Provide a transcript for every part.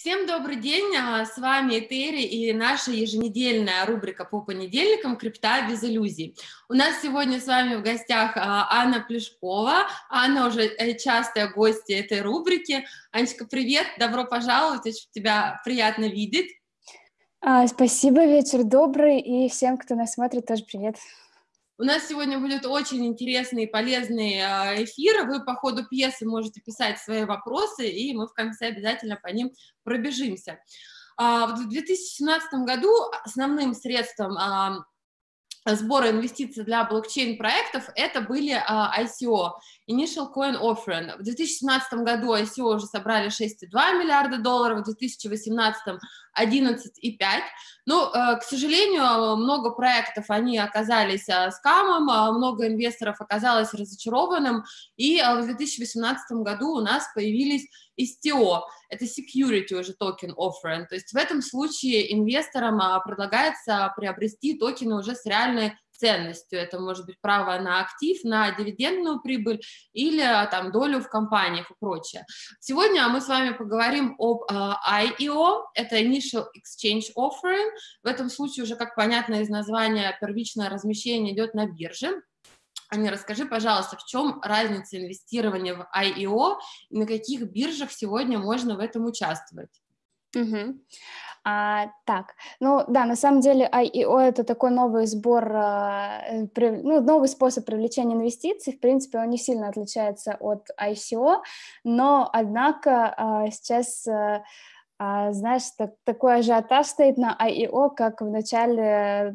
Всем добрый день, а, с вами Этери и наша еженедельная рубрика по понедельникам «Крипта без иллюзий». У нас сегодня с вами в гостях а, Анна Плешкова. Анна уже э, частая гостья этой рубрики. Анечка, привет, добро пожаловать, очень тебя приятно видеть. А, спасибо, вечер добрый, и всем, кто нас смотрит, тоже привет. У нас сегодня будет очень интересный и полезный а, эфир. Вы по ходу пьесы можете писать свои вопросы, и мы в конце обязательно по ним пробежимся. А, в 2017 году основным средством сбора инвестиций для блокчейн-проектов это были ICO, Initial Coin Offering. В 2017 году ICO уже собрали 6,2 миллиарда долларов, в 2018 11,5. Ну, э, к сожалению, много проектов, они оказались э, скамом, а много инвесторов оказалось разочарованным, и в 2018 году у нас появились STO, это Security уже токен offering, то есть в этом случае инвесторам предлагается приобрести токены уже с реальной ценностью. Это может быть право на актив, на дивидендную прибыль или а, там долю в компаниях и прочее. Сегодня мы с вами поговорим об а, IEO, это Initial Exchange Offering. В этом случае уже, как понятно из названия, первичное размещение идет на бирже. Аня, расскажи, пожалуйста, в чем разница инвестирования в IEO и на каких биржах сегодня можно в этом участвовать? Угу. А, так, ну да, на самом деле IEO это такой новый сбор, а, э, ну, новый способ привлечения инвестиций. В принципе, он не сильно отличается от ICO, но однако а, сейчас а, знаешь, так, такой ажиотаж стоит на IEO, как в начале,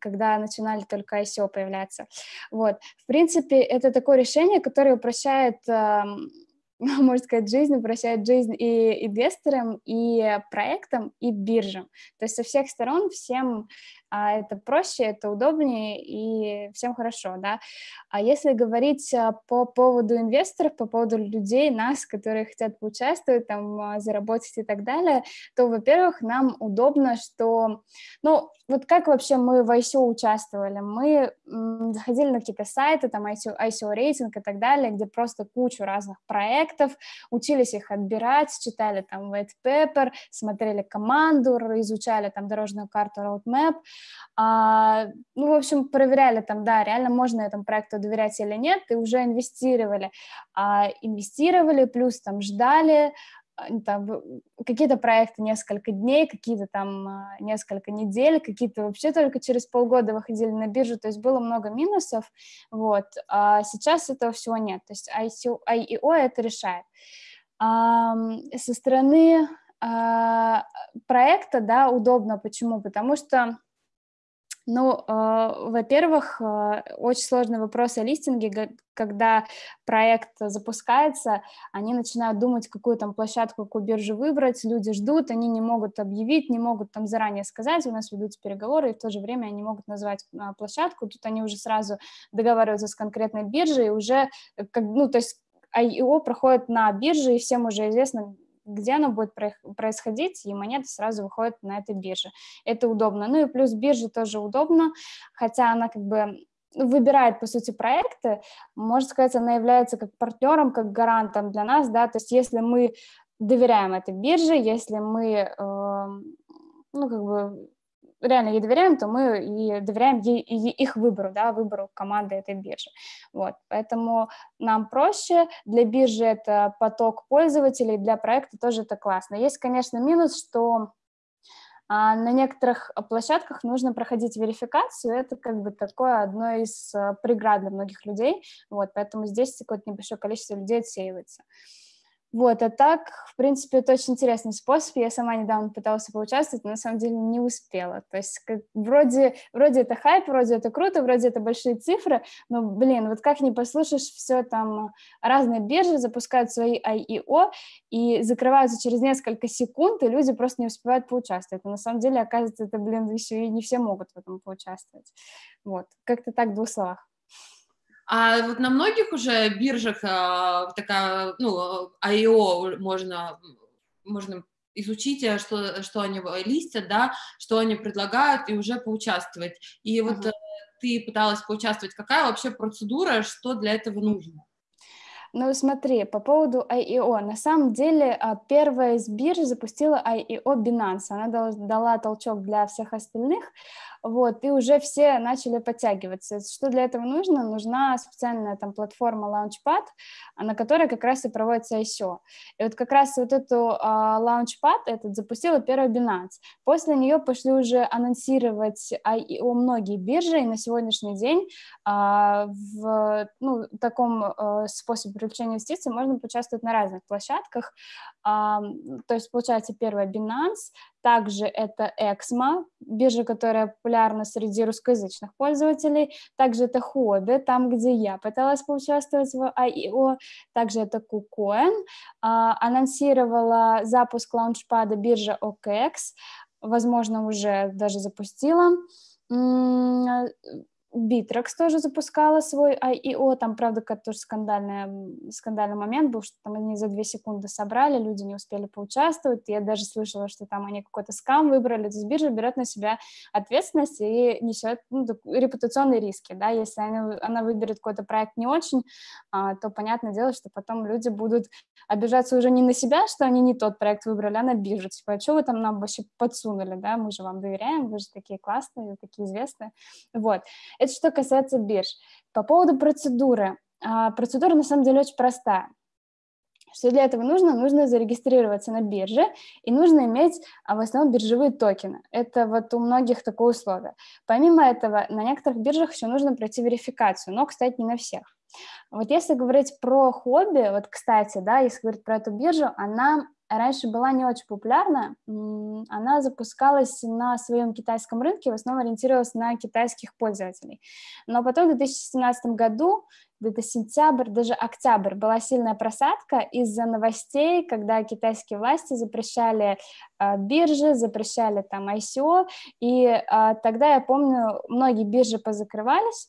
когда начинали только ICO появляться. Вот. В принципе, это такое решение, которое упрощает можно сказать, жизнь упрощает жизнь и инвесторам, и проектам, и биржам. То есть со всех сторон всем а это проще, это удобнее и всем хорошо, да. А если говорить а, по поводу инвесторов, по поводу людей, нас, которые хотят поучаствовать, там, а, заработать и так далее, то, во-первых, нам удобно, что, ну, вот как вообще мы в ICO участвовали? Мы заходили на какие-то сайты, там ICO, ICO рейтинг и так далее, где просто кучу разных проектов, учились их отбирать, читали там white paper, смотрели команду, изучали там дорожную карту roadmap, а, ну, в общем, проверяли там, да, реально можно этому проекту доверять или нет, и уже инвестировали. А, инвестировали, плюс там ждали, а, там, какие-то проекты несколько дней, какие-то там а, несколько недель, какие-то вообще только через полгода выходили на биржу, то есть было много минусов, вот, а сейчас этого всего нет, то есть ICO, IEO это решает. А, со стороны а, проекта, да, удобно, почему? Потому что ну, э, во-первых, э, очень сложный вопрос о листинге, когда проект запускается, они начинают думать, какую там площадку, какую биржу выбрать, люди ждут, они не могут объявить, не могут там заранее сказать, у нас ведутся переговоры, и в то же время они могут назвать а, площадку, тут они уже сразу договариваются с конкретной биржей, уже, э, как, ну, то есть IEO проходит на бирже, и всем уже известно, где оно будет происходить, и монета сразу выходит на этой бирже. Это удобно. Ну и плюс биржа тоже удобно, хотя она как бы ну, выбирает, по сути, проекты, можно сказать, она является как партнером, как гарантом для нас, да, то есть если мы доверяем этой бирже, если мы, э, ну, как бы реально ей доверяем, то мы и доверяем ей, их выбору, да, выбору команды этой биржи. Вот, поэтому нам проще, для биржи это поток пользователей, для проекта тоже это классно. Есть, конечно, минус, что а на некоторых площадках нужно проходить верификацию, это как бы такое одно из а, преград для многих людей, вот, поэтому здесь какое-то небольшое количество людей отсеивается. Вот, а так, в принципе, это очень интересный способ. Я сама недавно пыталась поучаствовать, но на самом деле не успела. То есть как, вроде, вроде это хайп, вроде это круто, вроде это большие цифры, но, блин, вот как не послушаешь, все там разные биржи запускают свои IEO и закрываются через несколько секунд, и люди просто не успевают поучаствовать. Но на самом деле, оказывается, это, блин, еще и не все могут в этом поучаствовать. Вот, как-то так в двух словах. А вот на многих уже биржах а, такая, ну, IO можно, можно изучить, э, что, что они листят, да, что они предлагают, и уже поучаствовать. И вот uh-huh. ты пыталась поучаствовать. Какая вообще процедура, что для этого нужно? Ну, смотри, по поводу IEO. На самом деле, а, первая из бирж запустила IEO Binance. Она дала толчок для всех остальных вот, и уже все начали подтягиваться. Что для этого нужно? Нужна специальная там платформа Launchpad, на которой как раз и проводится ICO. И вот как раз вот эту uh, Launchpad этот запустила первая Binance. После нее пошли уже анонсировать IEO многие биржи, и на сегодняшний день в ну, таком способе привлечения инвестиций можно поучаствовать на разных площадках. То есть, получается, первая Binance, также это Эксмо, биржа, которая популярна среди русскоязычных пользователей. Также это Хобби, там, где я пыталась поучаствовать в IEO. Также это KuCoin. А, анонсировала запуск лаунчпада биржа OKX. Возможно, уже даже запустила. Bittrex тоже запускала свой IEO, там, правда, тоже скандальный, скандальный момент был, что там они за две секунды собрали, люди не успели поучаствовать, я даже слышала, что там они какой-то скам выбрали, то есть биржа берет на себя ответственность и несет ну, репутационные риски, да, если она, она выберет какой-то проект не очень, а, то понятное дело, что потом люди будут обижаться уже не на себя, что они не тот проект выбрали, а на биржу, типа, а что вы там нам вообще подсунули, да, мы же вам доверяем, вы же такие классные, такие известные, вот. Это что касается бирж. По поводу процедуры. А, процедура на самом деле очень простая. Что для этого нужно? Нужно зарегистрироваться на бирже и нужно иметь а, в основном биржевые токены. Это вот у многих такое условие. Помимо этого, на некоторых биржах еще нужно пройти верификацию, но, кстати, не на всех. Вот если говорить про хобби, вот, кстати, да, если говорить про эту биржу, она раньше была не очень популярна. Она запускалась на своем китайском рынке, в основном ориентировалась на китайских пользователей. Но потом в 2017 году, где-то сентябрь, даже октябрь, была сильная просадка из-за новостей, когда китайские власти запрещали э, биржи, запрещали там ICO, и э, тогда, я помню, многие биржи позакрывались,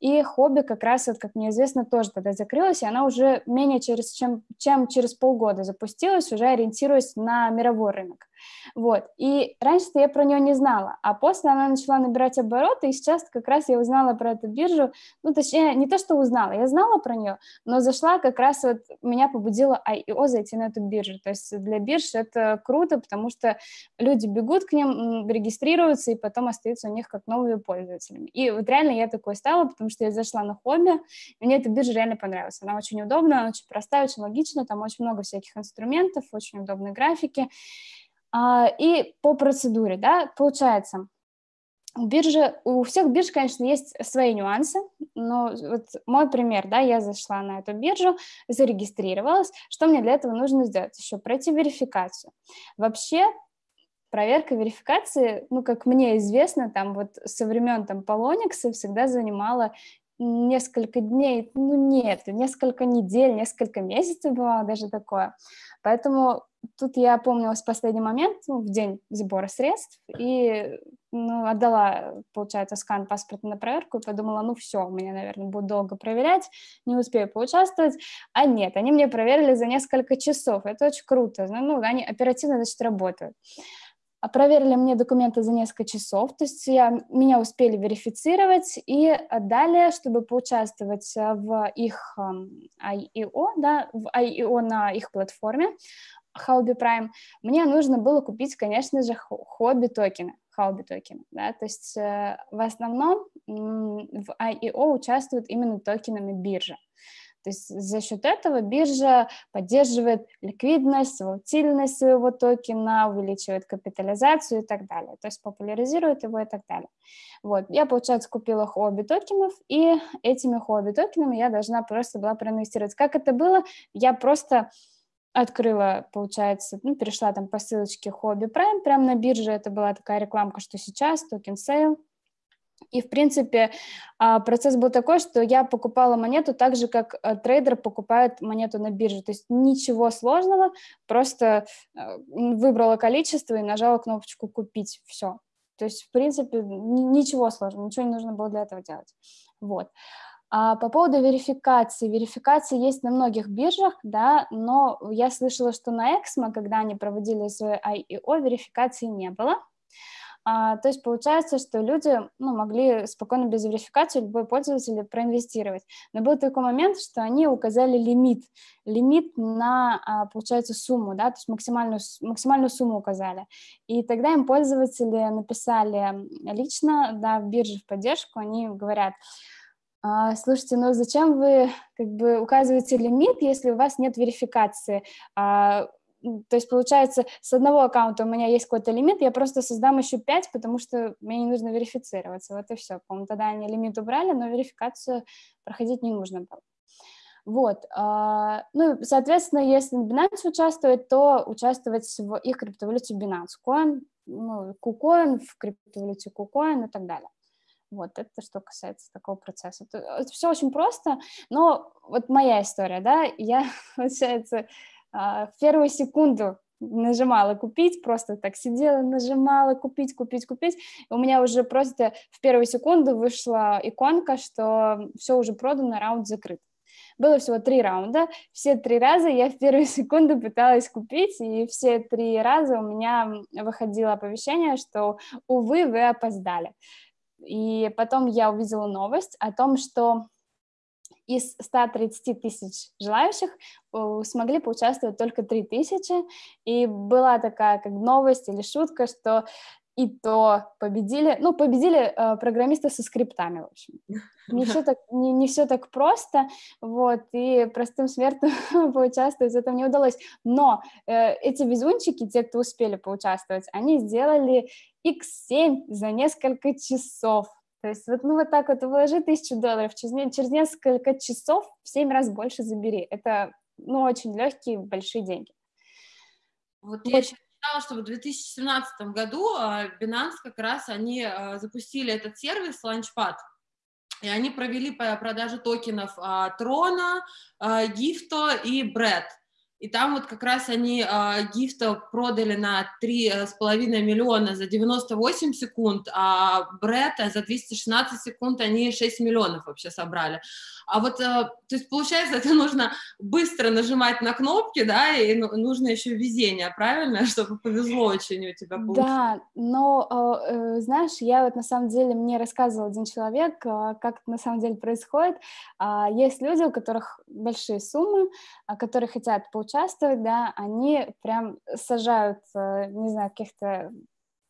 и хобби как раз, вот, как мне известно, тоже тогда закрылась, и она уже менее через, чем, чем через полгода запустилась, уже ориентируясь на мировой рынок. Вот. И раньше-то я про нее не знала, а после она начала набирать обороты, и сейчас как раз я узнала про эту биржу, ну, точнее, не то, что узнала, я знала про нее, но зашла как раз вот, меня побудила IEO зайти на эту биржу, то есть для бирж это круто, потому что люди бегут к ним, регистрируются, и потом остаются у них как новые пользователи. И вот реально я такой стала, потому что я зашла на хобби, и мне эта биржа реально понравилась, она очень удобная, она очень простая, очень логичная, там очень много всяких инструментов, очень удобные графики, и по процедуре, да, получается, биржи, у всех бирж, конечно, есть свои нюансы, но вот мой пример, да, я зашла на эту биржу, зарегистрировалась, что мне для этого нужно сделать? Еще пройти верификацию. Вообще, проверка верификации, ну, как мне известно, там вот со времен там Полоникса всегда занимала несколько дней, ну нет, несколько недель, несколько месяцев бывало даже такое. Поэтому тут я опомнилась в последний момент, ну, в день сбора средств, и ну, отдала, получается, скан паспорта на проверку и подумала, ну все, меня, наверное, будут долго проверять, не успею поучаствовать. А нет, они мне проверили за несколько часов, это очень круто, ну, они оперативно, значит, работают. А проверили мне документы за несколько часов, то есть я, меня успели верифицировать, и далее, чтобы поучаствовать в их IEO, да, в IEO на их платформе Hobby Prime, мне нужно было купить, конечно же, хобби токены, хобби токены, да, то есть э, в основном в IEO участвуют именно токенами биржи. То есть за счет этого биржа поддерживает ликвидность, волатильность своего токена, увеличивает капитализацию и так далее. То есть популяризирует его и так далее. Вот. Я, получается, купила хобби токенов, и этими хобби токенами я должна просто была проинвестировать. Как это было? Я просто открыла, получается, ну, перешла там по ссылочке Huobi Prime, прямо на бирже, это была такая рекламка, что сейчас, token sale, и, в принципе, а, процесс был такой, что я покупала монету так же, как э, трейдер покупает монету на бирже. То есть ничего сложного, просто э, выбрала количество и нажала кнопочку «Купить». Все. То есть, в принципе, ничего сложного, ничего не нужно было для этого делать. Вот. А по поводу верификации. Верификация есть на многих биржах, да, но я слышала, что на Эксмо, когда они проводили свой IEO, верификации не было. А, то есть получается, что люди ну, могли спокойно без верификации любой пользователь проинвестировать. Но был такой момент, что они указали лимит, лимит на, а, получается, сумму, да, то есть максимальную, максимальную сумму указали. И тогда им пользователи написали лично, да, в бирже в поддержку, они говорят, а, слушайте, ну зачем вы как бы указываете лимит, если у вас нет верификации? То есть, получается, с одного аккаунта у меня есть какой-то лимит, я просто создам еще 5, потому что мне не нужно верифицироваться. Вот и все. По-моему, тогда они лимит убрали, но верификацию проходить не нужно было. Вот, а, ну, соответственно, если Binance участвует, то участвовать в их криптовалюте Binance Coin, ну, KuCoin, в криптовалюте KuCoin и так далее. Вот, это что касается такого процесса. Это, это все очень просто, но вот моя история, да, я, получается, в первую секунду нажимала купить, просто так сидела, нажимала купить, купить, купить. У меня уже просто в первую секунду вышла иконка, что все уже продано, раунд закрыт. Было всего три раунда. Все три раза я в первую секунду пыталась купить, и все три раза у меня выходило оповещение, что, увы, вы опоздали. И потом я увидела новость о том, что из 130 тысяч желающих э, смогли поучаствовать только 3 тысячи, и была такая как новость или шутка, что и то победили, ну, победили э, программисты со скриптами, в общем. Не все так, не, не все так просто, вот, и простым смертным поучаствовать в этом не удалось. Но э, эти везунчики, те, кто успели поучаствовать, они сделали X7 за несколько часов. То есть вот, ну, вот так вот вложи тысячу долларов, через, через несколько часов в семь раз больше забери. Это, ну, очень легкие, большие деньги. Вот, вот. я читала, что в 2017 году а, Binance как раз они а, запустили этот сервис Launchpad, и они провели по продаже токенов а, Трона, Гифто и Бред. И там вот как раз они э, гифта продали на 3,5 миллиона за 98 секунд, а Бретта за 216 секунд они 6 миллионов вообще собрали. А вот, э, то есть получается, это нужно быстро нажимать на кнопки, да, и ну, нужно еще везение, правильно, чтобы повезло очень у тебя получилось. Да, но, э, э, знаешь, я вот на самом деле, мне рассказывал один человек, э, как это на самом деле происходит. Э, есть люди, у которых большие суммы, э, которые хотят получить участвовать, да, они прям сажают, э, не знаю, каких-то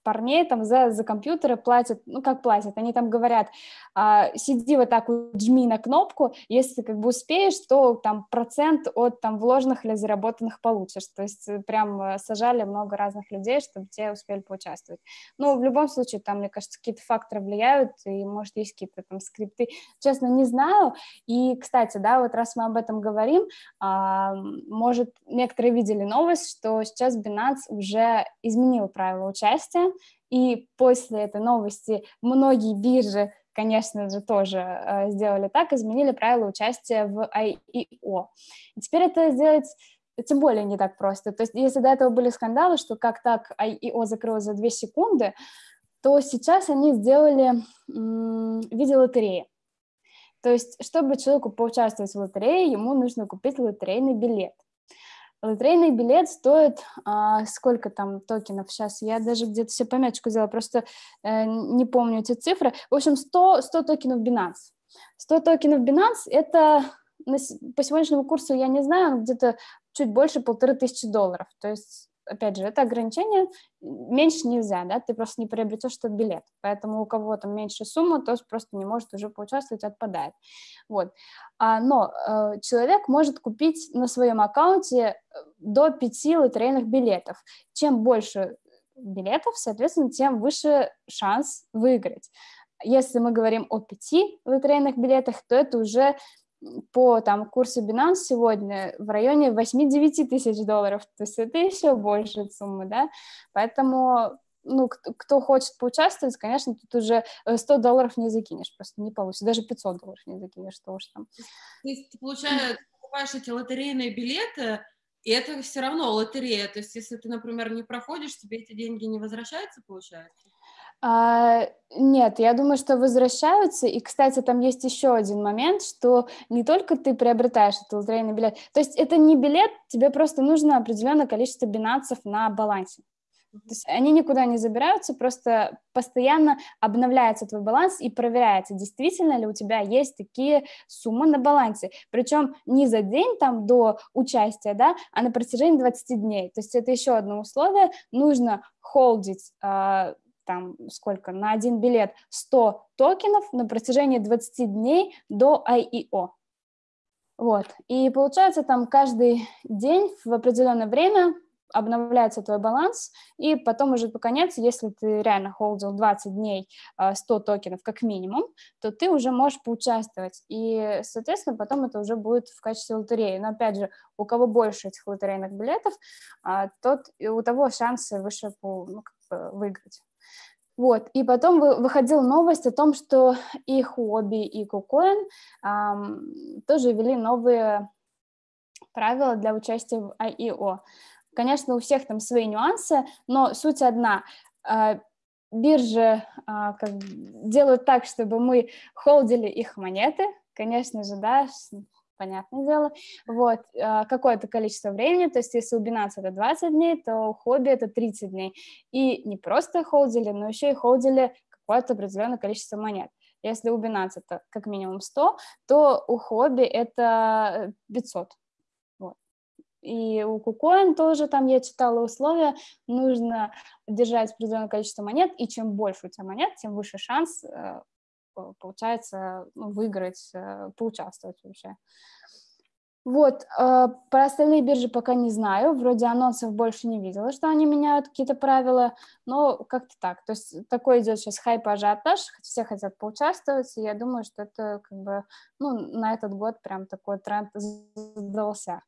парней там за, за компьютеры платят, ну как платят, они там говорят, а, сиди вот так жми на кнопку, если как бы успеешь, то там процент от там вложенных или заработанных получишь, то есть э, прям э, сажали много разных людей, чтобы те успели поучаствовать. Ну, в любом случае, там, мне кажется, какие-то факторы влияют, и, может, есть какие-то там скрипты, честно, не знаю, и, кстати, да, вот раз мы об этом говорим, а, может, некоторые видели новость, что сейчас Binance уже изменил правила участия, и после этой новости многие биржи, конечно же, тоже э, сделали так, изменили правила участия в IEO. И теперь это сделать тем более не так просто. То есть если до этого были скандалы, что как так IEO закрылось за 2 секунды, то сейчас они сделали в виде лотереи. То есть, чтобы человеку поучаствовать в лотерее, ему нужно купить лотерейный билет. Лотерейный билет стоит а, сколько там токенов сейчас? Я даже где-то себе помяточку сделала, просто э, не помню эти цифры. В общем, 100, 100 токенов Binance. 100 токенов Binance – это по сегодняшнему курсу, я не знаю, где-то чуть больше полторы тысячи долларов. То есть опять же, это ограничение, меньше нельзя, да, ты просто не приобретешь этот билет, поэтому у кого там меньше сумма, то просто не может уже поучаствовать, отпадает, вот. А, но э, человек может купить на своем аккаунте э, до пяти лотерейных билетов. Чем больше билетов, соответственно, тем выше шанс выиграть. Если мы говорим о пяти лотерейных билетах, то это уже по там, курсу Binance сегодня в районе 8-9 тысяч долларов, то есть это еще больше суммы, да, поэтому ну, кто, хочет поучаствовать, конечно, тут уже 100 э, долларов не закинешь, просто не получится, даже 500 долларов не закинешь, что уж там. То есть ты, получается, покупаешь эти лотерейные билеты, и это все равно лотерея, то есть если ты, например, не проходишь, тебе эти деньги не возвращаются, получается? А, нет, я думаю, что возвращаются. И, кстати, там есть еще один момент, что не только ты приобретаешь этот лотерейный билет, то есть это не билет, тебе просто нужно определенное количество бинансов на балансе. То есть они никуда не забираются, просто постоянно обновляется твой баланс и проверяется, действительно ли у тебя есть такие суммы на балансе. Причем не за день там до участия, да, а на протяжении 20 дней. То есть это еще одно условие. Нужно холдить э, там сколько, на один билет 100 токенов на протяжении 20 дней до IEO. Вот, и получается там каждый день в определенное время обновляется твой баланс, и потом уже по конец, если ты реально холдил 20 дней 100 а, токенов как минимум, то ты уже можешь поучаствовать, и, соответственно, потом это уже будет в качестве лотереи. Но, опять же, у кого больше этих лотерейных билетов, а, тот, у того шансы выше по, ну, как бы выиграть. Вот, и потом выходила новость о том, что и Huobi, и KuCoin эм, тоже ввели новые правила для участия в IEO. Конечно, у всех там свои нюансы, но суть одна. А, биржи как, делают так, чтобы мы холдили их монеты, конечно же, да, понятное дело, вот, а, какое-то количество времени, то есть если у Binance это 20 дней, то у Хобби это 30 дней, и не просто холдили, но еще и холдили какое-то определенное количество монет. Если у Binance это как минимум 100, то у Хобби это 500, и у KuCoin тоже там я читала условия, нужно держать определенное количество монет, и чем больше у тебя монет, тем выше шанс, э, получается, ну, выиграть, э, поучаствовать вообще. Вот, э, про остальные биржи пока не знаю, вроде анонсов больше не видела, что они меняют какие-то правила, но как-то так, то есть такой идет сейчас хайп-ажиотаж, все хотят поучаствовать, и я думаю, что это как бы, ну, на этот год прям такой тренд задался.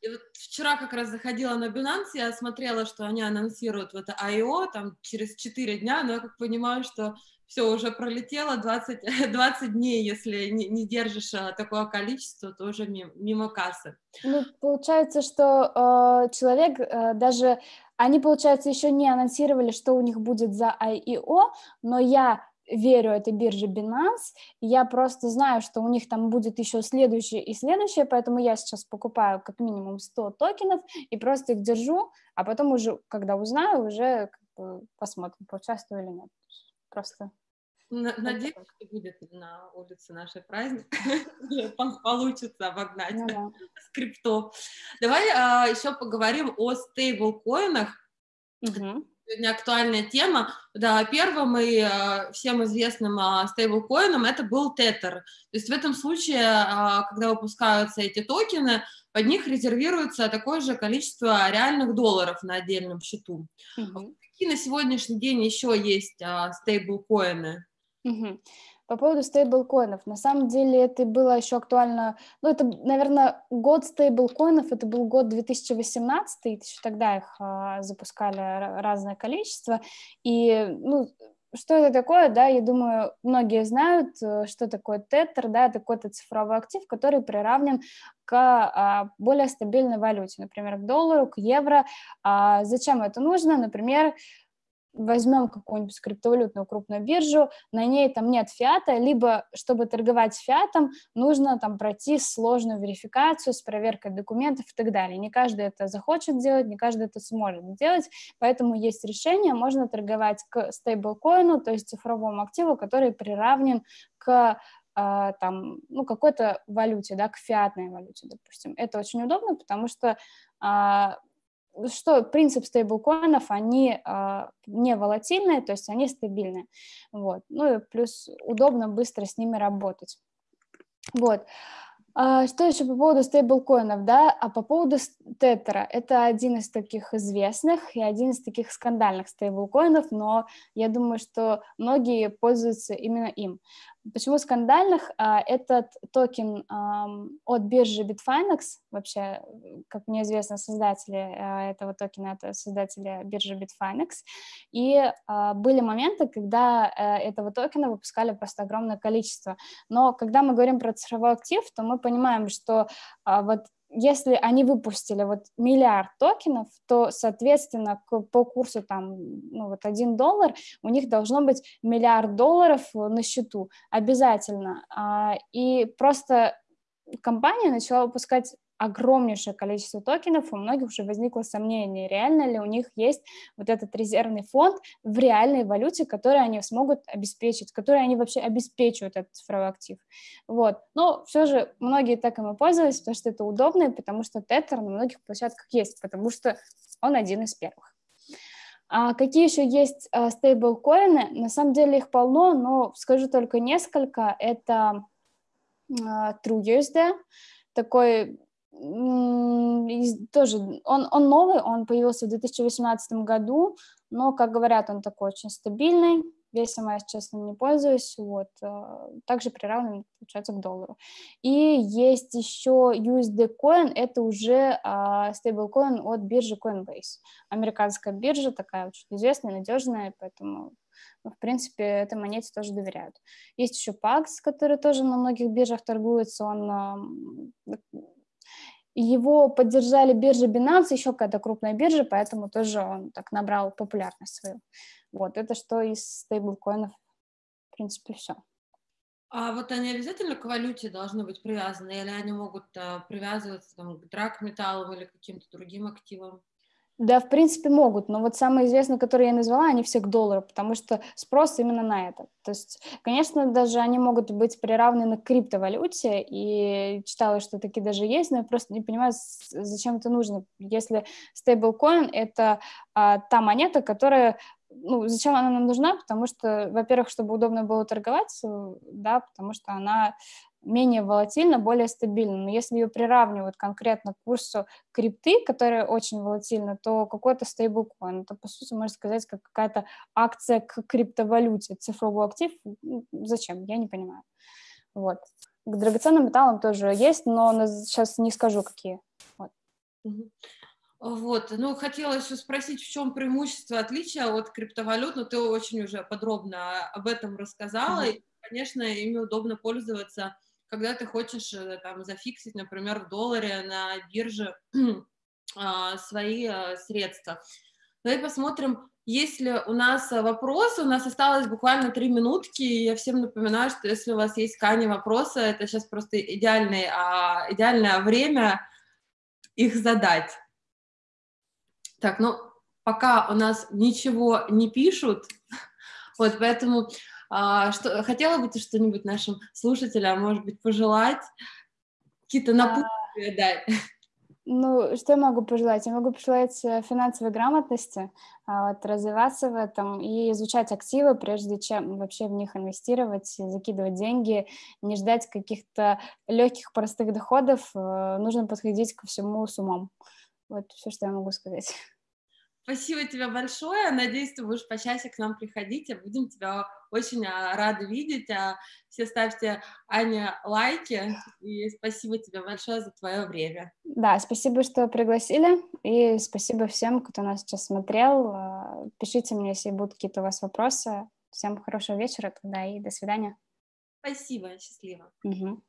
И вот вчера как раз заходила на Binance, я смотрела, что они анонсируют вот это I.O. там через 4 дня, но я как понимаю, что все уже пролетело 20, 20 дней, если не, не держишь а, такое количество, то уже мимо, мимо кассы. Ну, получается, что э, человек э, даже, они, получается, еще не анонсировали, что у них будет за IEO, но я верю этой бирже Binance, я просто знаю, что у них там будет еще следующее и следующее, поэтому я сейчас покупаю как минимум 100 токенов и просто их держу, а потом уже, когда узнаю, уже посмотрим, поучаствую или нет. Просто Надеюсь, что будет на улице нашей праздник. Получится обогнать ну, да. Давай а, еще поговорим о стейблкоинах. Угу сегодня актуальная тема. Да, первым и э, всем известным э, стейблкоином это был Tether. То есть в этом случае, э, когда выпускаются эти токены, под них резервируется такое же количество реальных долларов на отдельном счету. Угу. Какие на сегодняшний день еще есть стейблкоины? Угу. По поводу стейблкоинов, на самом деле это было еще актуально, ну это, наверное, год стейблкоинов, это был год 2018, еще тогда их а, запускали разное количество, и, ну, что это такое, да, я думаю, многие знают, э, что такое тетер, да, это какой-то цифровой актив, который приравнен к а, более стабильной валюте, например, к доллару, к евро. А зачем это нужно? Например, возьмем какую-нибудь криптовалютную крупную биржу, на ней там нет фиата, либо чтобы торговать фиатом, нужно там пройти сложную верификацию с проверкой документов и так далее. Не каждый это захочет делать, не каждый это сможет сделать, поэтому есть решение, можно торговать к стейблкоину, то есть цифровому активу, который приравнен к а, там, ну, какой-то валюте, да, к фиатной валюте, допустим. Это очень удобно, потому что а, что принцип стейблкоинов, они э, не волатильные, то есть они стабильные. Вот. Ну и плюс удобно быстро с ними работать. Вот. А, что еще по поводу стейблкоинов, да? А по поводу тетера, это один из таких известных и один из таких скандальных стейблкоинов, но я думаю, что многие пользуются именно им. Почему скандальных? А, этот токен от биржи Bitfinex, вообще, как мне известно, создатели а, этого токена — это создатели биржи Bitfinex, и а, были моменты, когда этого токена выпускали просто огромное количество. Но когда мы говорим про цифровой актив, то мы понимаем, что вот если они выпустили вот миллиард токенов, то, соответственно, к, по курсу там, ну вот один доллар, у них должно быть миллиард долларов на счету обязательно. А, и просто компания начала выпускать огромнейшее количество токенов, у многих уже возникло сомнение, реально ли у них есть вот этот резервный фонд в реальной валюте, который они смогут обеспечить, который они вообще обеспечивают этот цифровой актив. Вот. Но все же многие так им и пользовались, потому что это удобно, потому что Tether на многих площадках есть, потому что он один из первых. А какие еще есть а, стейблкоины? На самом деле их полно, но скажу только несколько. Это а, TrueUSD, такой тоже, он, он новый, он появился в 2018 году, но, как говорят, он такой очень стабильный, весь сама, честно, не пользуюсь, вот, э, также приравнен, получается, к доллару. И есть еще USD Coin, это уже стейблкоин от биржи Coinbase, американская биржа, такая очень известная, надежная, поэтому ну, в принципе, этой монете тоже доверяют. Есть еще PAX, который тоже на многих биржах торгуется, он его поддержали биржа Binance, еще какая-то крупная биржа, поэтому тоже он так набрал популярность свою. Вот, это что из стейблкоинов, в принципе, все. А вот они обязательно к валюте должны быть привязаны, или они могут а, привязываться там, к драгметаллам или каким-то другим активам? Да, в принципе, могут, но вот самые известные, которые я назвала, они все к доллару, потому что спрос именно на это. То есть, конечно, даже они могут быть приравнены к криптовалюте, и читала, что такие даже есть, но я просто не понимаю, зачем это нужно. Если стейблкоин — это а, та монета, которая ну, зачем она нам нужна? Потому что, во-первых, чтобы удобно было торговать, да, потому что она менее волатильна, более стабильна. Но если ее приравнивают конкретно к курсу крипты, которая очень волатильна, то какой-то стейблкоин, это, по сути, можно сказать, как какая-то акция к криптовалюте, цифровой актив. Зачем? Я не понимаю. Вот. К драгоценным металлам тоже есть, но сейчас не скажу, какие. Вот. Вот, ну, хотела еще спросить, в чем преимущество отличия от криптовалют, но ты очень уже подробно об этом рассказала, mm-hmm. и, конечно, ими удобно пользоваться когда ты хочешь э, там зафиксить, например, в долларе на бирже а, свои э, средства. Давай посмотрим, есть ли у нас вопросы. У нас осталось буквально три минутки. Я всем напоминаю, что если у вас есть Кани вопросы, это сейчас просто идеальный, а, идеальное время их задать. Так, ну, пока у нас ничего не пишут, вот поэтому что, хотела бы ты что-нибудь нашим слушателям, может быть, пожелать? Какие-то напутствия а... дать? Ну, что я могу пожелать? Я могу пожелать э, финансовой грамотности, а, вот, развиваться в этом и изучать активы, прежде чем вообще в них инвестировать, закидывать деньги, не ждать каких-то легких, простых доходов. Э, нужно подходить ко всему с умом. Вот все, что я могу сказать. Спасибо тебе большое. Надеюсь, ты будешь почаще к нам приходить, будем тебя очень а, рады видеть. А все ставьте Ане лайки. И спасибо тебе большое за твое время. Да, спасибо, что пригласили. И спасибо всем, кто нас сейчас смотрел. А, пишите мне, если будут какие-то у вас вопросы. Всем хорошего вечера тогда и до свидания. Спасибо, счастливо. Угу.